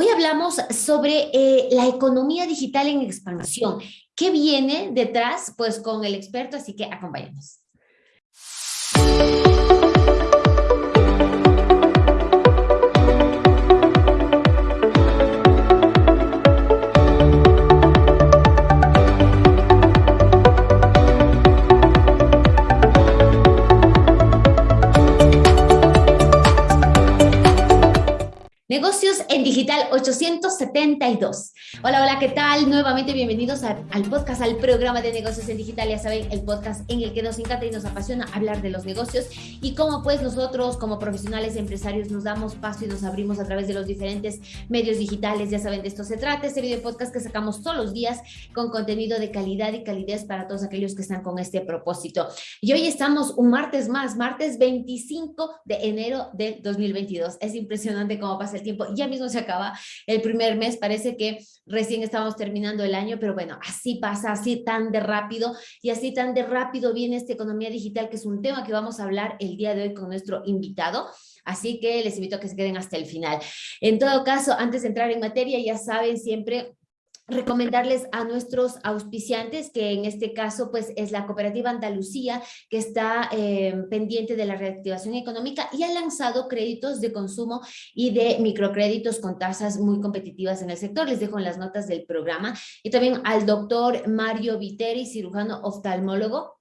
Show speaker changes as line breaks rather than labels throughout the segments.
Hoy hablamos sobre eh, la economía digital en expansión. ¿Qué viene detrás? Pues con el experto, así que acompáñenos. Negocios en Digital 872. Hola, hola, ¿qué tal? Nuevamente bienvenidos al podcast, al programa de negocios en digital. Ya saben, el podcast en el que nos encanta y nos apasiona hablar de los negocios y cómo pues nosotros como profesionales empresarios nos damos paso y nos abrimos a través de los diferentes medios digitales. Ya saben, de esto se trata, este video podcast que sacamos todos los días con contenido de calidad y calidez para todos aquellos que están con este propósito. Y hoy estamos un martes más, martes 25 de enero del 2022. Es impresionante cómo pasa el tiempo. Ya mismo se acaba el primer mes, parece que recién estamos terminando el año, pero bueno, así pasa, así tan de rápido y así tan de rápido viene esta economía digital, que es un tema que vamos a hablar el día de hoy con nuestro invitado. Así que les invito a que se queden hasta el final. En todo caso, antes de entrar en materia, ya saben siempre recomendarles a nuestros auspiciantes, que en este caso pues es la Cooperativa Andalucía, que está eh, pendiente de la reactivación económica y ha lanzado créditos de consumo y de microcréditos con tasas muy competitivas en el sector. Les dejo en las notas del programa. Y también al doctor Mario Viteri, cirujano oftalmólogo,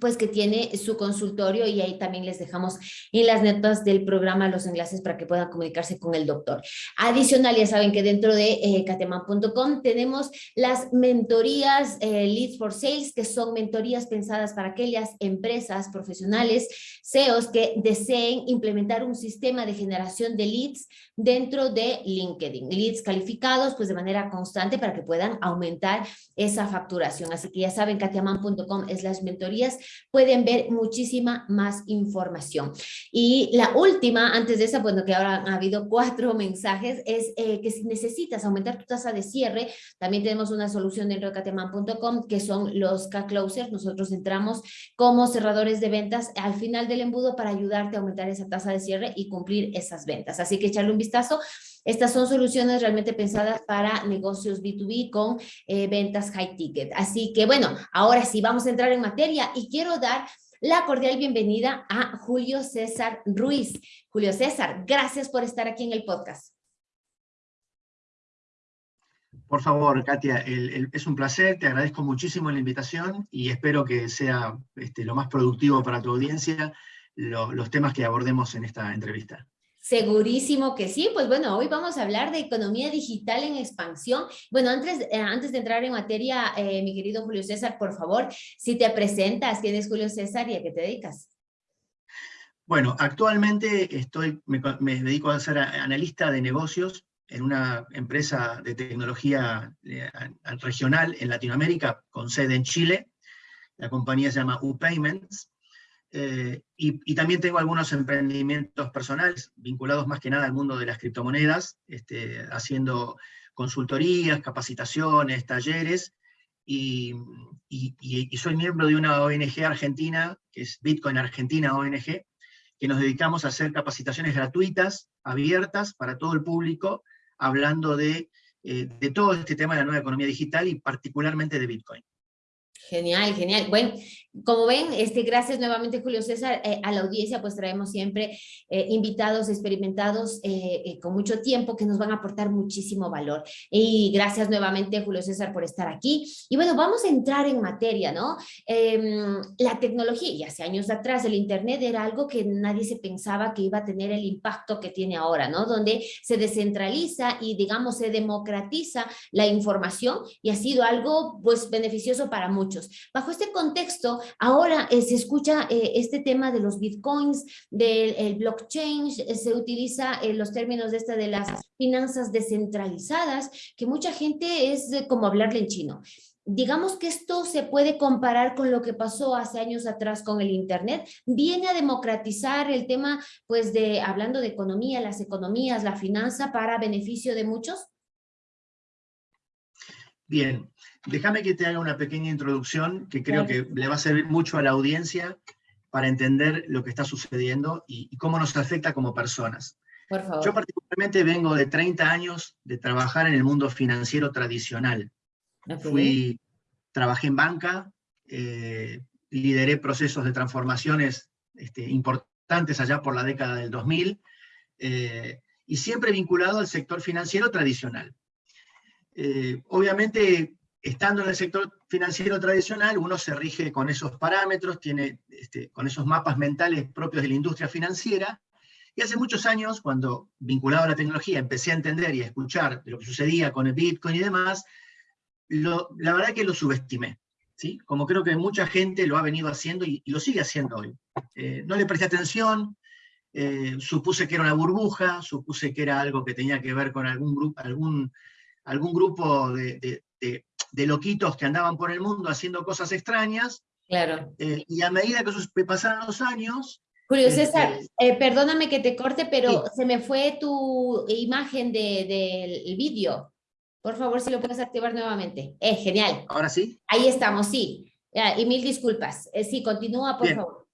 pues que tiene su consultorio y ahí también les dejamos en las notas del programa los enlaces para que puedan comunicarse con el doctor. Adicional, ya saben que dentro de eh, cateman.com tenemos las mentorías eh, Leads for Sales, que son mentorías pensadas para aquellas empresas profesionales, CEOs que deseen implementar un sistema de generación de leads dentro de LinkedIn. Leads calificados pues de manera constante para que puedan aumentar esa facturación. Así que ya saben, katiaman.com es las mentorías pueden ver muchísima más información. Y la última, antes de esa, bueno, que ahora ha habido cuatro mensajes, es eh, que si necesitas aumentar tu tasa de cierre, también tenemos una solución dentro de cateman.com que son los K-Closers. Nosotros entramos como cerradores de ventas al final del embudo para ayudarte a aumentar esa tasa de cierre y cumplir esas ventas. Así que echarle un vistazo. Estas son soluciones realmente pensadas para negocios B2B con eh, ventas high ticket. Así que bueno, ahora sí vamos a entrar en materia y quiero dar la cordial bienvenida a Julio César Ruiz. Julio César, gracias por estar aquí en el podcast.
Por favor, Katia, es un placer, te agradezco muchísimo la invitación y espero que sea este, lo más productivo para tu audiencia los temas que abordemos en esta entrevista.
Segurísimo que sí, pues bueno, hoy vamos a hablar de economía digital en expansión. Bueno, antes, eh, antes de entrar en materia, eh, mi querido Julio César, por favor, si te presentas, ¿quién es Julio César y a qué te dedicas?
Bueno, actualmente estoy, me, dedico a ser analista de negocios en una empresa de tecnología eh, regional en Latinoamérica con sede en Chile. La compañía se llama UPayments eh, y, también tengo algunos emprendimientos personales vinculados más que nada al mundo de las criptomonedas, este, haciendo consultorías, capacitaciones, talleres, y, soy miembro de una ONG argentina, que es Bitcoin Argentina ONG, que nos dedicamos a hacer capacitaciones gratuitas, abiertas para todo el público, hablando de, eh, de todo este tema de la nueva economía digital y particularmente de Bitcoin.
Genial, genial. Bueno, como ven, este, gracias nuevamente Julio César, eh, a la audiencia pues traemos siempre eh, invitados experimentados eh, con mucho tiempo que nos van a aportar muchísimo valor. Y gracias nuevamente Julio César por estar aquí. Y bueno, vamos a entrar en materia, ¿no? Em, la tecnología, y hace años atrás el Internet era algo que nadie se pensaba que iba a tener el impacto que tiene ahora, ¿no? Donde se descentraliza y digamos se democratiza la información y ha sido algo pues beneficioso para muchos. Bajo este contexto, Ahora eh, se escucha eh, este tema de los bitcoins, del blockchain, eh, se utiliza los términos de esta de las finanzas descentralizadas, que mucha gente es como hablarle en chino. Digamos que esto se puede comparar con lo que pasó hace años atrás con el Internet, viene a democratizar el tema, pues de, hablando de economía, las economías, la finanza para beneficio de muchos.
Bien, déjame que te haga una pequeña introducción que creo que le va a servir mucho a la audiencia para entender lo que está sucediendo y, cómo nos afecta como personas. Por favor. Yo particularmente vengo de 30 años de trabajar en el mundo financiero tradicional. Fui, trabajé en banca, eh, lideré procesos de transformaciones este, importantes allá por la década del 2000, eh, y siempre vinculado al sector financiero tradicional. Eh, obviamente, estando en el sector financiero tradicional, uno se rige con esos parámetros, tiene este, con esos mapas mentales propios de la industria financiera, y hace muchos años, cuando vinculado a la tecnología, empecé a entender y a escuchar de lo que sucedía con el Bitcoin y demás, la verdad que lo subestimé. ¿sí? Como creo que mucha gente lo ha venido haciendo y, lo sigue haciendo hoy. Eh, no le presté atención, eh, supuse que era una burbuja, supuse que era algo que tenía que ver con algún, grupo, algún, algún grupo de, loquitos que andaban por el mundo haciendo cosas extrañas.
Claro.
Eh, y a medida que pasaron los años...
Julio este, César, perdóname que te corte, pero se me fue tu imagen del vídeo. Por favor, si lo puedes activar nuevamente. Es genial.
¿Ahora sí?
Ahí estamos, sí. y mil disculpas. sí, continúa, por favor.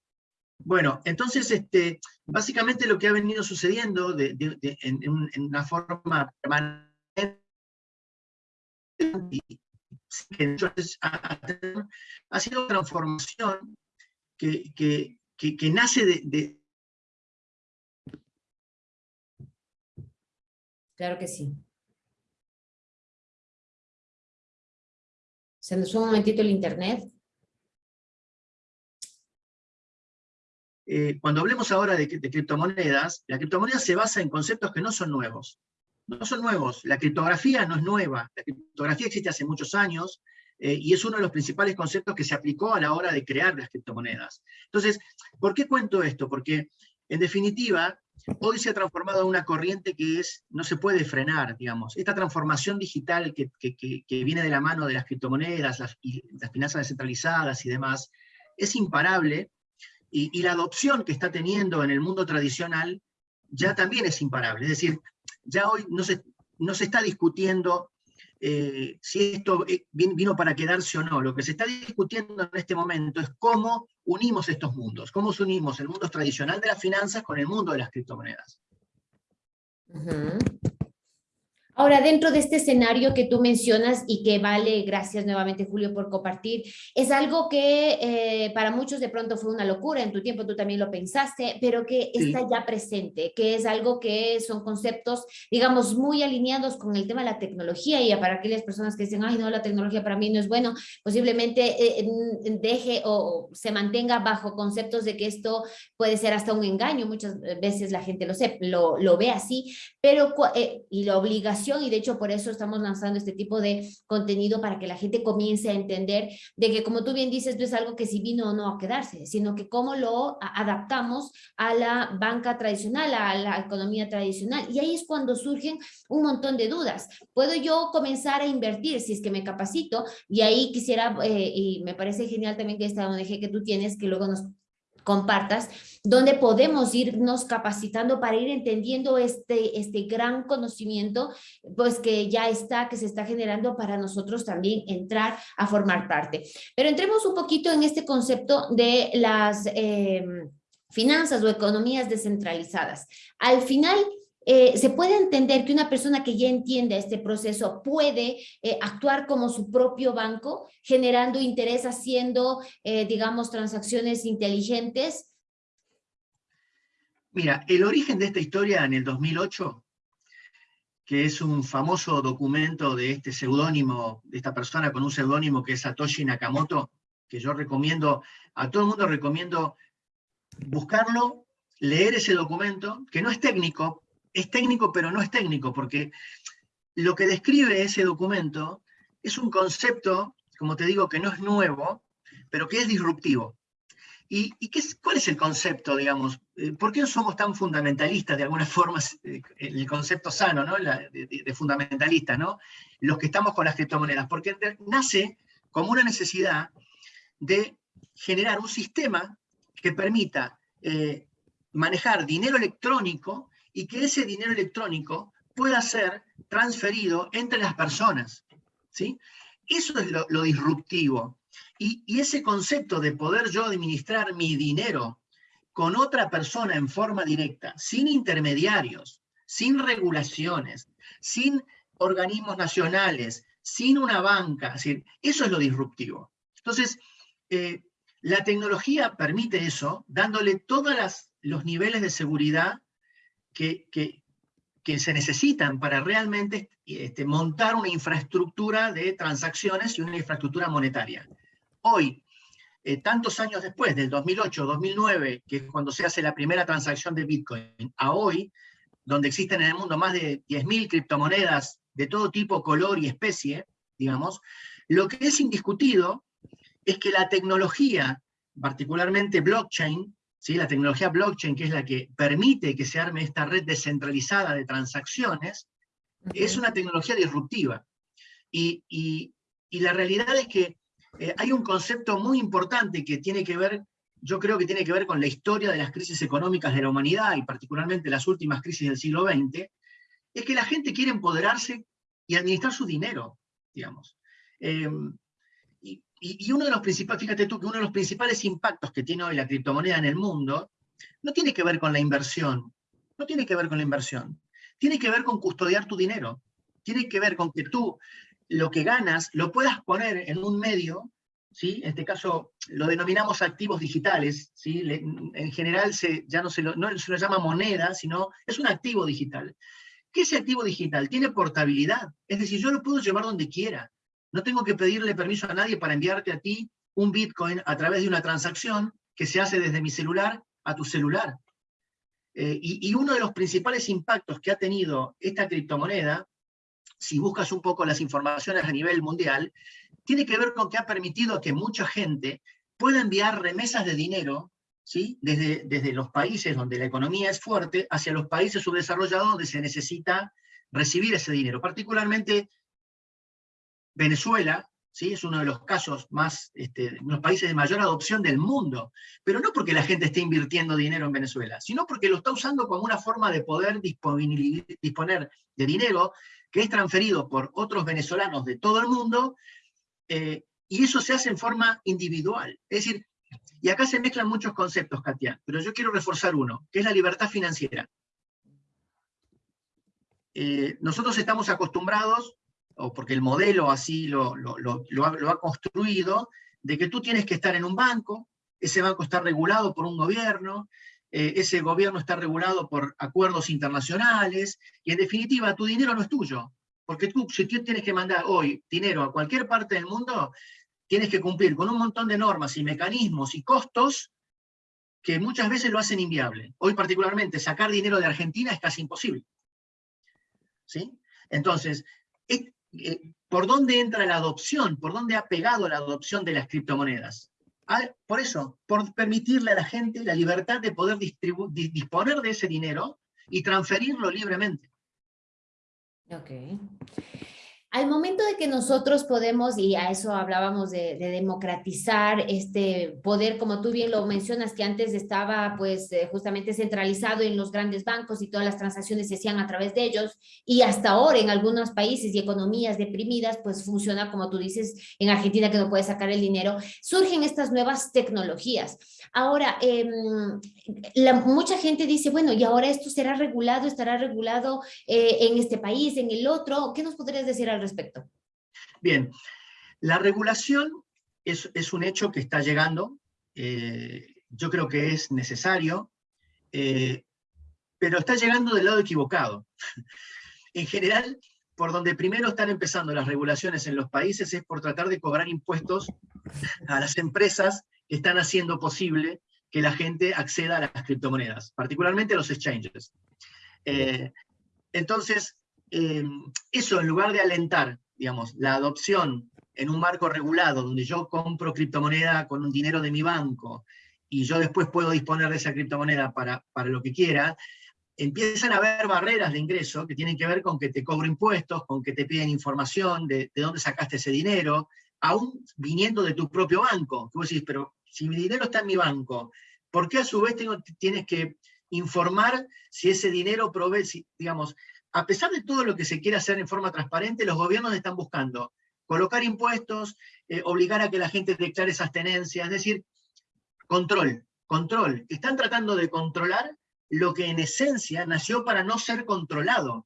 Bueno, entonces, este, básicamente lo que ha venido sucediendo en, una forma permanente ha, sido transformación que, que, nace de...
Claro que sí. Se nos fue un momentito el internet.
Eh, cuando hablemos ahora de, criptomonedas, la criptomoneda se basa en conceptos que no son nuevos. No son nuevos. La criptografía no es nueva. La criptografía existe hace muchos años eh, y es uno de los principales conceptos que se aplicó a la hora de crear las criptomonedas. Entonces, ¿por qué cuento esto? Porque, en definitiva, hoy se ha transformado en una corriente que es, no se puede frenar, digamos. Esta transformación digital que, viene de la mano de las criptomonedas, las finanzas descentralizadas y demás, es imparable y, la adopción que está teniendo en el mundo tradicional ya también es imparable. Es decir, ya hoy no se, no se está discutiendo eh, si esto eh, vino para quedarse o no. Lo que se está discutiendo en este momento es cómo unimos estos mundos, cómo unimos el mundo tradicional de las finanzas con el mundo de las criptomonedas.
Ahora, dentro de este escenario que tú mencionas y que vale, gracias nuevamente Julio por compartir, es algo que eh, para muchos de pronto fue una locura, en tu tiempo tú también lo pensaste, pero que está ya presente, que es algo que son conceptos, digamos, muy alineados con el tema de la tecnología y para aquellas personas que dicen, ay no, la tecnología para mí no es bueno, posiblemente eh, deje o se mantenga bajo conceptos de que esto puede ser hasta un engaño, muchas veces la gente lo, sé, lo, lo ve así, pero eh, y la obligación y de hecho por eso estamos lanzando este tipo de contenido para que la gente comience a entender de que como tú bien dices, no es algo que si vino o no a quedarse, sino que cómo lo adaptamos a la banca tradicional, a la economía tradicional y ahí es cuando surgen un montón de dudas. ¿Puedo yo comenzar a invertir si es que me capacito? Y ahí quisiera, eh, y me parece genial también que esta ONG que tú tienes, que luego nos compartas, donde podemos irnos capacitando para ir entendiendo este, este gran conocimiento, pues que ya está, que se está generando para nosotros también entrar a formar parte. Pero entremos un poquito en este concepto de las em, finanzas o economías descentralizadas. Al final, eh, se puede entender que una persona que ya entiende este proceso puede eh, actuar como su propio banco, generando interés, haciendo, eh, digamos, transacciones inteligentes.
Mira, el origen de esta historia en el 2008, que es un famoso documento de este seudónimo, de esta persona con un seudónimo que es Satoshi Nakamoto, que yo recomiendo, a todo el mundo recomiendo buscarlo, leer ese documento, que no es técnico, es técnico, pero no es técnico, porque lo que describe ese documento es un concepto, como te digo, que no es nuevo, pero que es disruptivo. ¿Y, qué es, cuál es el concepto, digamos? Eh, ¿Por qué somos tan fundamentalistas, de alguna forma, eh, el concepto sano, ¿no? de, de, fundamentalistas, ¿no? Los que estamos con las criptomonedas. Porque nace como una necesidad de generar un sistema que permita eh, manejar dinero electrónico y que ese dinero electrónico pueda ser transferido entre las personas. ¿sí? Eso es lo, disruptivo. Y, ese concepto de poder yo administrar mi dinero con otra persona en forma directa, sin intermediarios, sin regulaciones, sin organismos nacionales, sin una banca. eso es lo disruptivo. Entonces, eh, la tecnología permite eso, dándole todos los niveles de seguridad que, se necesitan para realmente este, montar una infraestructura de transacciones y una infraestructura monetaria. Hoy, eh, tantos años después, del 2008, 2009, que es cuando se hace la primera transacción de Bitcoin, a hoy, donde existen en el mundo más de 10.000 criptomonedas de todo tipo, color y especie, digamos, lo que es indiscutido es que la tecnología, particularmente blockchain, ¿sí? la tecnología blockchain, que es la que permite que se arme esta red descentralizada de transacciones, es una tecnología disruptiva. Y, la realidad es que eh, hay un concepto muy importante que tiene que ver, yo creo que tiene que ver con la historia de las crisis económicas de la humanidad, y particularmente las últimas crisis del siglo XX, es que la gente quiere empoderarse y administrar su dinero, digamos. Em, y, uno de los principales, fíjate tú, que uno de los principales impactos que tiene hoy la criptomoneda en el mundo no tiene que ver con la inversión, no tiene que ver con la inversión, tiene que ver con custodiar tu dinero, tiene que ver con que tú lo que ganas lo puedas poner en un medio, ¿sí? en este caso lo denominamos activos digitales, ¿sí? en general se, ya no se, lo, no se lo llama moneda, sino es un activo digital. ¿Qué es ese activo digital? Tiene portabilidad, es decir, yo lo puedo llevar donde quiera. No tengo que pedirle permiso a nadie para enviarte a ti un Bitcoin a través de una transacción que se hace desde mi celular a tu celular. Eh, y, uno de los principales impactos que ha tenido esta criptomoneda, si buscas un poco las informaciones a nivel mundial, tiene que ver con que ha permitido que mucha gente pueda enviar remesas de dinero ¿sí? desde, desde los países donde la economía es fuerte hacia los países subdesarrollados donde se necesita recibir ese dinero. Particularmente Venezuela ¿sí? es uno de los casos más, este, los países de mayor adopción del mundo, pero no porque la gente esté invirtiendo dinero en Venezuela, sino porque lo está usando como una forma de poder disponer de dinero que es transferido por otros venezolanos de todo el mundo, eh, y eso se hace en forma individual. Es decir, y acá se mezclan muchos conceptos, Katia, pero yo quiero reforzar uno, que es la libertad financiera. Eh, nosotros estamos acostumbrados o porque el modelo así lo, ha, construido, de que tú tienes que estar en un banco, ese banco está regulado por un gobierno, eh, ese gobierno está regulado por acuerdos internacionales, y en definitiva tu dinero no es tuyo, porque tú, si tú tienes que mandar hoy dinero a cualquier parte del mundo, tienes que cumplir con un montón de normas y mecanismos y costos que muchas veces lo hacen inviable. Hoy particularmente sacar dinero de Argentina es casi imposible. ¿Sí? Entonces, eh, ¿por dónde entra la adopción? ¿Por dónde ha pegado la adopción de las criptomonedas? Ah, por eso, por permitirle a la gente la libertad de poder disponer de ese dinero y transferirlo libremente.
Ok. Al momento de que nosotros podemos, y a eso hablábamos de, democratizar este poder, como tú bien lo mencionas, que antes estaba pues eh, justamente centralizado en los grandes bancos y todas las transacciones se hacían a través de ellos, y hasta ahora en algunos países y economías deprimidas, pues funciona como tú dices, en Argentina que no puede sacar el dinero, surgen estas nuevas tecnologías. Ahora, em, la, mucha gente dice, bueno, y ahora esto será regulado, estará regulado eh, en este país, en el otro, ¿qué nos podrías decir al respecto?
Bien, la regulación es, un hecho que está llegando, eh, yo creo que es necesario, eh, pero está llegando del lado equivocado. en general, por donde primero están empezando las regulaciones en los países es por tratar de cobrar impuestos a las empresas que están haciendo posible que la gente acceda a las criptomonedas, particularmente a los exchanges. Eh, entonces, Em, eso en lugar de alentar, digamos, la adopción en un marco regulado, donde yo compro criptomoneda con un dinero de mi banco, y yo después puedo disponer de esa criptomoneda para, para lo que quiera, empiezan a haber barreras de ingreso que tienen que ver con que te cobro impuestos, con que te piden información de, de dónde sacaste ese dinero, aún viniendo de tu propio banco. Que vos decís, pero si mi dinero está en mi banco, ¿por qué a su vez tengo, tienes que informar si ese dinero provee, si, digamos, a pesar de todo lo que se quiere hacer en forma transparente, los gobiernos están buscando colocar impuestos, eh, obligar a que la gente declare esas tenencias, es decir, control, control. Están tratando de controlar lo que en esencia nació para no ser controlado.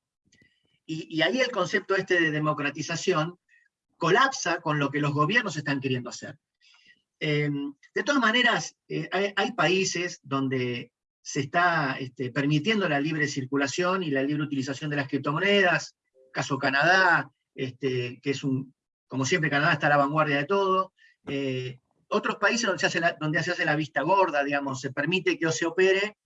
Y, ahí el concepto este de democratización colapsa con lo que los gobiernos están queriendo hacer. Em, de todas maneras, eh, hay, países donde se está este, permitiendo la libre circulación y la libre utilización de las criptomonedas, caso Canadá, este, que es un, como siempre Canadá está a la vanguardia de todo, eh, otros países donde se, hace la, donde se hace la vista gorda, digamos, se permite que se opere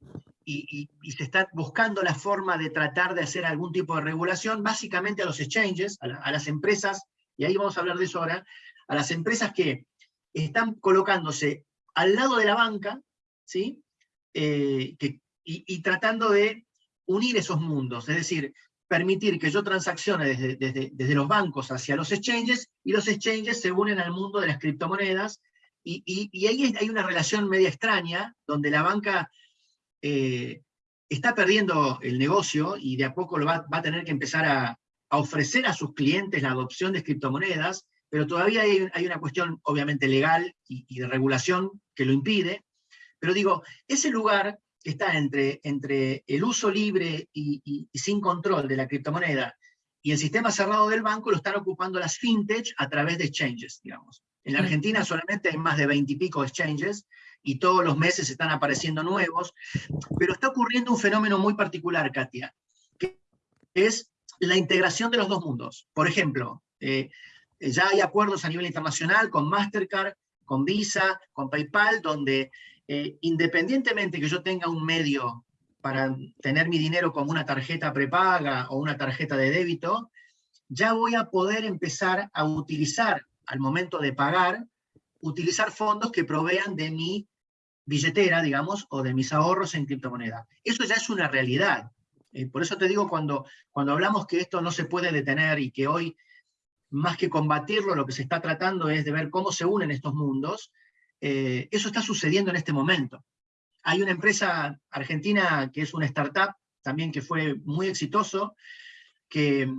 y, se está buscando la forma de tratar de hacer algún tipo de regulación, básicamente a los exchanges, a, las empresas, y ahí vamos a hablar de eso ahora, a las empresas que están colocándose al lado de la banca, ¿sí? Eh, y, tratando de unir esos mundos, es decir, permitir que yo transaccione desde, desde, los bancos hacia los exchanges, y los exchanges se unen al mundo de las criptomonedas, y, ahí hay una relación media extraña, donde la banca eh, está perdiendo el negocio y de a poco lo va, a tener que empezar a, ofrecer a sus clientes la adopción de criptomonedas, pero todavía hay, una cuestión obviamente legal y, de regulación que lo impide. Pero digo, ese lugar que está entre, entre el uso libre y, sin control de la criptomoneda y el sistema cerrado del banco lo están ocupando las fintech a través de exchanges, digamos. En la Argentina solamente hay más de 20 y pico exchanges, y todos los meses están apareciendo nuevos, pero está ocurriendo un fenómeno muy particular, Katia, que es la integración de los dos mundos. Por ejemplo, eh, ya hay acuerdos a nivel internacional con Mastercard, con Visa, con PayPal, donde eh, independientemente que yo tenga un medio para tener mi dinero como una tarjeta prepaga o una tarjeta de débito, ya voy a poder empezar a utilizar al momento de pagar, utilizar fondos que provean de mi billetera, digamos, o de mis ahorros en criptomoneda. Eso ya es una realidad. Eh, por eso te digo, cuando, cuando hablamos que esto no se puede detener y que hoy, más que combatirlo, lo que se está tratando es de ver cómo se unen estos mundos, eh, eso está sucediendo en este momento. Hay una empresa argentina que es una startup, también que fue muy exitoso, que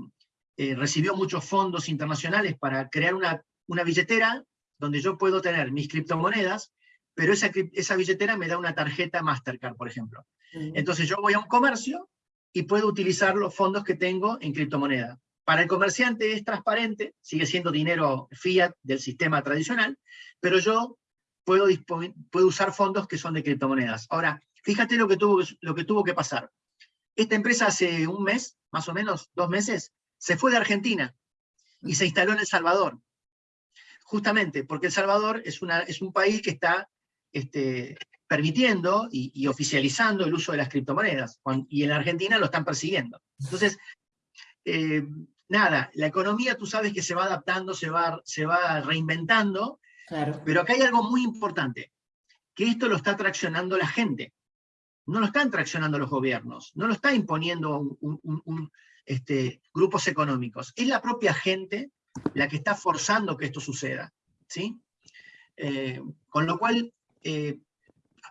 eh, recibió muchos fondos internacionales para crear una, una billetera donde yo puedo tener mis criptomonedas pero esa, esa billetera me da una tarjeta Mastercard, por ejemplo. Entonces yo voy a un comercio y puedo utilizar los fondos que tengo en criptomoneda. Para el comerciante es transparente, sigue siendo dinero fiat del sistema tradicional, pero yo puedo, usar fondos que son de criptomonedas. Ahora, fíjate lo que, tuvo, lo que tuvo que pasar. Esta empresa hace un mes, más o menos, dos meses, se fue de Argentina y se instaló en El Salvador. Justamente porque El Salvador es, una, es un país que está este, permitiendo y, oficializando el uso de las criptomonedas, y en Argentina lo están persiguiendo. Entonces, eh, nada, la economía tú sabes que se va adaptando, se va, se va reinventando, pero acá hay algo muy importante, que esto lo está traccionando la gente, no lo están traccionando los gobiernos, no lo está imponiendo este, grupos económicos, es la propia gente la que está forzando que esto suceda. ¿sí? Eh, con lo cual, eh,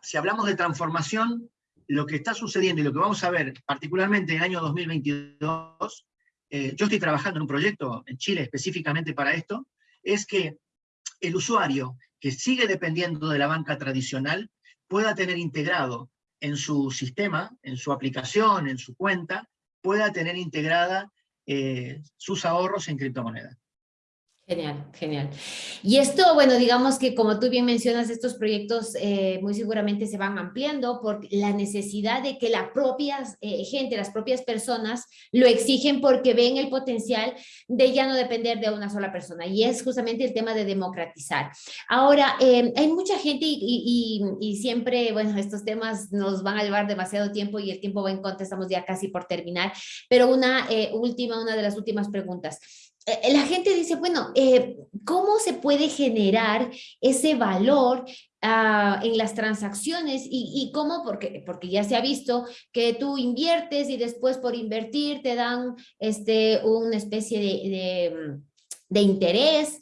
si hablamos de transformación, lo que está sucediendo y lo que vamos a ver, particularmente en el año 2022, eh, yo estoy trabajando en un proyecto en Chile específicamente para esto, es que el usuario que sigue dependiendo de la banca tradicional pueda tener integrado en su sistema, en su aplicación, en su cuenta, pueda tener integrada eh, sus ahorros en criptomonedas.
Genial, genial. Y esto, bueno, digamos que como tú bien mencionas, estos proyectos eh, muy seguramente se van ampliando por la necesidad de que la propia eh, gente, las propias personas lo exigen porque ven el potencial de ya no depender de una sola persona. Y es justamente el tema de democratizar. Ahora, em, hay mucha gente y, y, siempre, bueno, estos temas nos van a llevar demasiado tiempo y el tiempo va en contra, estamos ya casi por terminar. Pero una eh, última, una de las últimas preguntas. Eh, la gente dice, bueno, eh, ¿cómo se puede generar ese valor ah, en las transacciones y, cómo, porque, porque ya se ha visto que tú inviertes y después por invertir te dan este, una especie de, de, interés.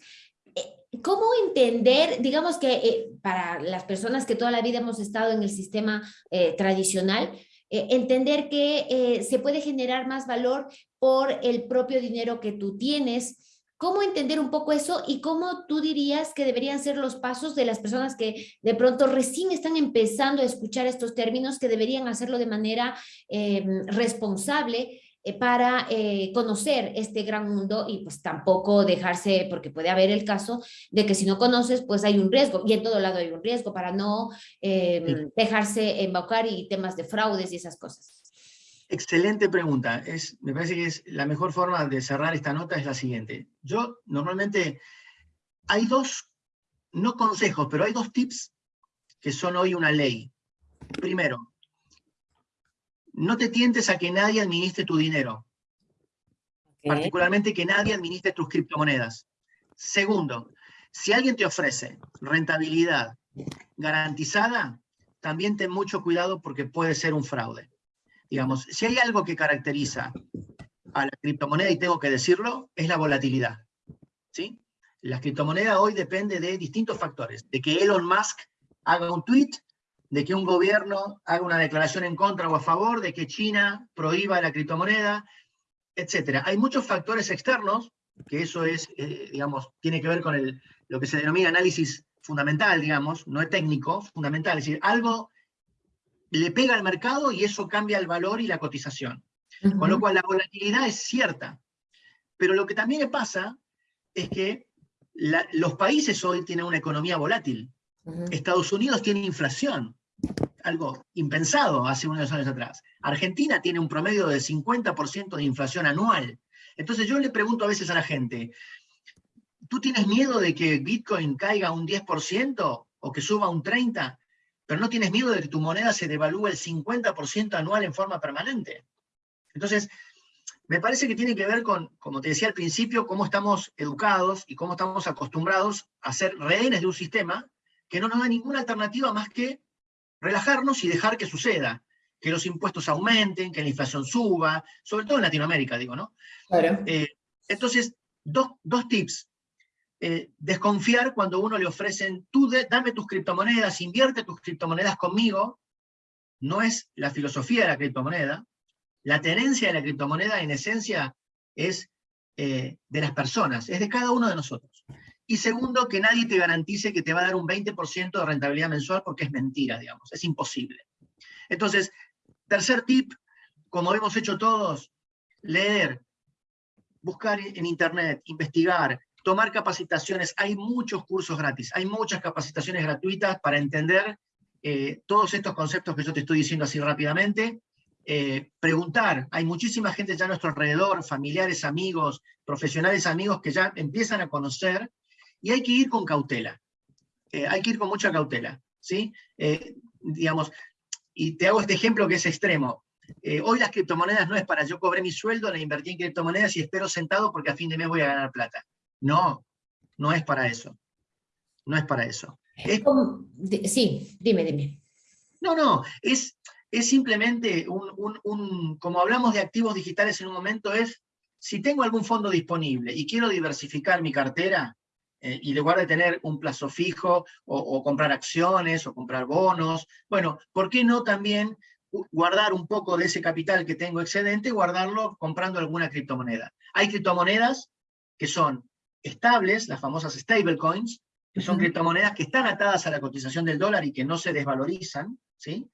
Eh, ¿Cómo entender, digamos que para las personas que toda la vida hemos estado en el sistema tradicional, entender que se puede generar más valor por el propio dinero que tú tienes, ¿Cómo entender un poco eso y cómo tú dirías que deberían ser los pasos de las personas que de pronto recién están empezando a escuchar estos términos, que deberían hacerlo de manera em, responsable eh, para eh, conocer este gran mundo y pues tampoco dejarse, porque puede haber el caso de que si no conoces, pues hay un riesgo, y en todo lado hay un riesgo para no em, dejarse embaucar y temas de fraudes y esas cosas.
Excelente pregunta. Es, me parece que es la mejor forma de cerrar esta nota es la siguiente. Yo normalmente, hay dos, no consejos, pero hay dos tips que son hoy una ley. Primero, no te tientes a que nadie administre tu dinero. Particularmente que nadie administre tus criptomonedas. Segundo, si alguien te ofrece rentabilidad garantizada, también ten mucho cuidado porque puede ser un fraude. Digamos, si hay algo que caracteriza a la criptomoneda, y tengo que decirlo, es la volatilidad. ¿sí? La criptomoneda hoy depende de distintos factores, de que Elon Musk haga un tweet, de que un gobierno haga una declaración en contra o a favor, de que China prohíba la criptomoneda, etc. Hay muchos factores externos, que eso es, eh, digamos, tiene que ver con el, lo que se denomina análisis fundamental, digamos, no es técnico, fundamental, es decir, algo le pega al mercado y eso cambia el valor y la cotización. Con lo cual la volatilidad es cierta. Pero lo que también le pasa es que los países hoy tienen una economía volátil. Estados Unidos tiene inflación, algo impensado hace unos años atrás. Argentina tiene un promedio de 50% de inflación anual. Entonces yo le pregunto a veces a la gente, ¿tú tienes miedo de que Bitcoin caiga un 10% o que suba un 30%? Pero no tienes miedo de que tu moneda se devalúe el 50% anual en forma permanente. Entonces, me parece que tiene que ver con, como te decía al principio, cómo estamos educados y cómo estamos acostumbrados a ser rehenes de un sistema que no nos da ninguna alternativa más que relajarnos y dejar que suceda, que los impuestos aumenten, que la inflación suba, sobre todo en Latinoamérica, digo, ¿no? Claro. Eh, entonces, dos, dos tips. Eh, desconfiar cuando uno le ofrecen, tú dame tus criptomonedas, invierte tus criptomonedas conmigo, no es la filosofía de la criptomoneda. La tenencia de la criptomoneda en esencia es eh, de las personas, es de cada uno de nosotros. Y segundo, que nadie te garantice que te va a dar un 20% de rentabilidad mensual porque es mentira, digamos, es imposible. Entonces, tercer tip, como hemos hecho todos, leer, buscar en internet, investigar, tomar capacitaciones, hay muchos cursos gratis, hay muchas capacitaciones gratuitas para entender eh, todos estos conceptos que yo te estoy diciendo así rápidamente, eh, preguntar, hay muchísima gente ya a nuestro alrededor, familiares, amigos, profesionales, amigos que ya empiezan a conocer, y hay que ir con cautela, eh, hay que ir con mucha cautela, ¿sí? digamos, y te hago este ejemplo que es extremo, hoy las criptomonedas no es para yo cobré mi sueldo, le invertí en criptomonedas y espero sentado porque a fin de mes voy a ganar plata. No, no es para eso. No es para eso.
sí, dime, dime.
No, no, es, es simplemente un, como hablamos de activos digitales en un momento, es si tengo algún fondo disponible y quiero diversificar mi cartera, eh, y en lugar de tener un plazo fijo, o, o, comprar acciones, o comprar bonos, bueno, ¿por qué no también guardar un poco de ese capital que tengo excedente, guardarlo comprando alguna criptomoneda? Hay criptomonedas que son estables, las famosas stablecoins, que son criptomonedas que están atadas a la cotización del dólar y que no se desvalorizan, ¿sí?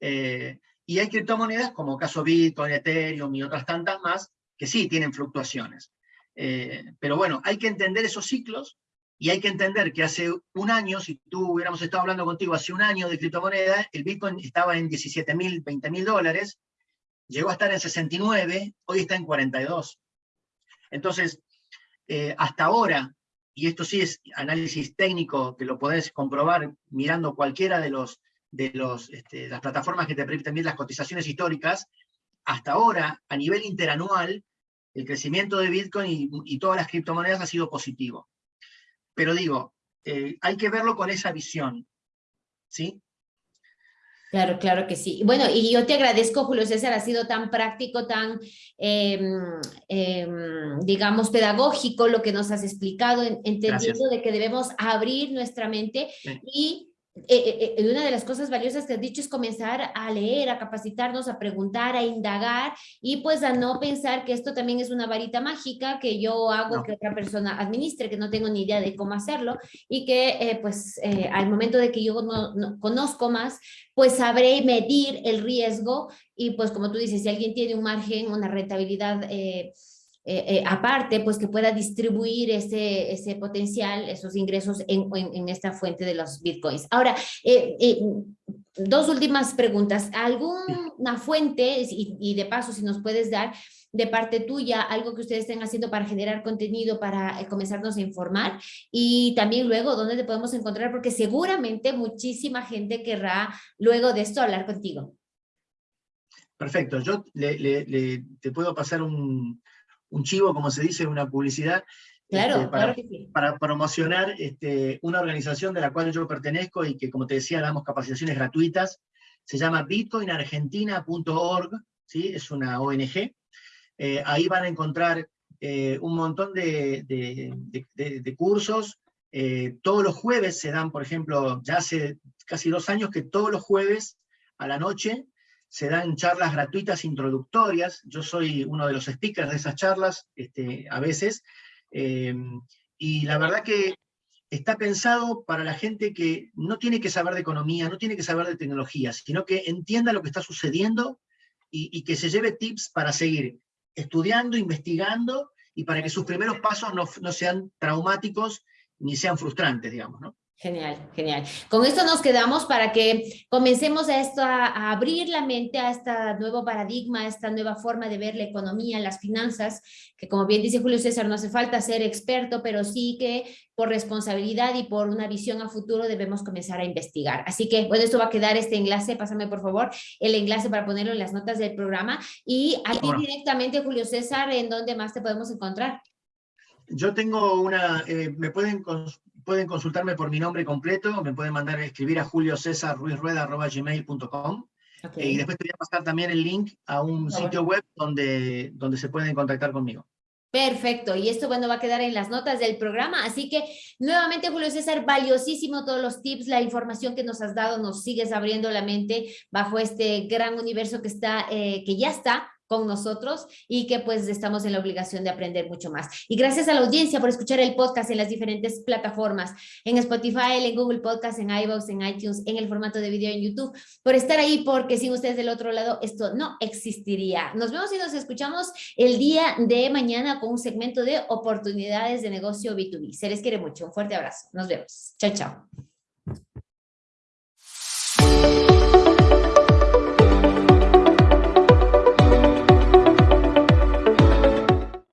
Eh, y hay criptomonedas como caso Bitcoin, Ethereum y otras tantas más, que sí tienen fluctuaciones. Eh, pero bueno, hay que entender esos ciclos y hay que entender que hace un año, si tú hubiéramos estado hablando contigo hace un año de criptomonedas, el Bitcoin estaba en 17 mil, 20 mil dólares, llegó a estar en 69, hoy está en 42. Entonces, eh, hasta ahora, y esto sí es análisis técnico, que lo podés comprobar mirando cualquiera de, los, de los, este, las plataformas que te permiten las cotizaciones históricas, hasta ahora, a nivel interanual, el crecimiento de Bitcoin y, todas las criptomonedas ha sido positivo. Pero digo, eh, hay que verlo con esa visión, ¿sí?
Claro, claro que sí. Bueno, y yo te agradezco, Julio César, ha sido tan práctico, tan, em, em, digamos, pedagógico lo que nos has explicado, entendiendo de que debemos abrir nuestra mente y eh, eh, una de las cosas valiosas que has dicho es comenzar a leer, a capacitarnos, a preguntar, a indagar y pues a no pensar que esto también es una varita mágica que yo hago que otra persona administre, que no tengo ni idea de cómo hacerlo y que pues al momento de que yo no, conozco más, pues sabré medir el riesgo y pues como tú dices, si alguien tiene un margen, una rentabilidad eh, eh, aparte, pues que pueda distribuir ese, ese potencial, esos ingresos en, en, esta fuente de los bitcoins. Ahora, eh, dos últimas preguntas. ¿Alguna fuente, y, de paso si nos puedes dar de parte tuya, algo que ustedes estén haciendo para generar contenido, para comenzarnos a informar? Y también luego, ¿dónde te podemos encontrar? Porque seguramente muchísima gente querrá luego de esto hablar contigo.
Perfecto, yo le, te puedo pasar un, un chivo, como se dice, una publicidad,
Claro,
este,
para,
para, promocionar este, una organización de la cual yo pertenezco y que, como te decía, damos capacitaciones gratuitas. Se llama bitcoinargentina.org, ¿sí? es una ONG. Eh, ahí van a encontrar eh, un montón de, de, cursos. Eh, todos los jueves se dan, por ejemplo, ya hace casi dos años que todos los jueves a la noche se dan charlas gratuitas introductorias, yo soy uno de los speakers de esas charlas este, a veces, eh, y la verdad que está pensado para la gente que no tiene que saber de economía, no tiene que saber de tecnología, sino que entienda lo que está sucediendo y, que se lleve tips para seguir estudiando, investigando, y para que sus primeros pasos no, no sean traumáticos ni sean frustrantes, digamos, ¿no?
Genial, genial. Con esto nos quedamos para que comencemos a, esto, a, abrir la mente a este nuevo paradigma, a esta nueva forma de ver la economía, las finanzas, que como bien dice Julio César, no hace falta ser experto, pero sí que por responsabilidad y por una visión a futuro debemos comenzar a investigar. Así que, bueno, esto va a quedar este enlace, pásame por favor el enlace para ponerlo en las notas del programa. Y aquí directamente, Julio César, ¿en dónde más te podemos encontrar?
Yo tengo una, eh, me pueden pueden consultarme por mi nombre completo, me pueden mandar a escribir a julio césar gmail.com y después te voy a pasar también el link a un sitio web donde, donde se pueden contactar conmigo.
Perfecto, y esto bueno va a quedar en las notas del programa, así que nuevamente Julio César, valiosísimo todos los tips, la información que nos has dado, nos sigues abriendo la mente bajo este gran universo que está, eh, que ya está con nosotros y que pues estamos en la obligación de aprender mucho más. Y gracias a la audiencia por escuchar el podcast en las diferentes plataformas, en Spotify, en Google Podcast, en iVoox, en iTunes, en el formato de video en YouTube, por estar ahí porque sin ustedes del otro lado esto no existiría. Nos vemos y nos escuchamos el día de mañana con un segmento de oportunidades de negocio B2B. Se les quiere mucho. Un fuerte abrazo. Nos vemos. Chao, chao.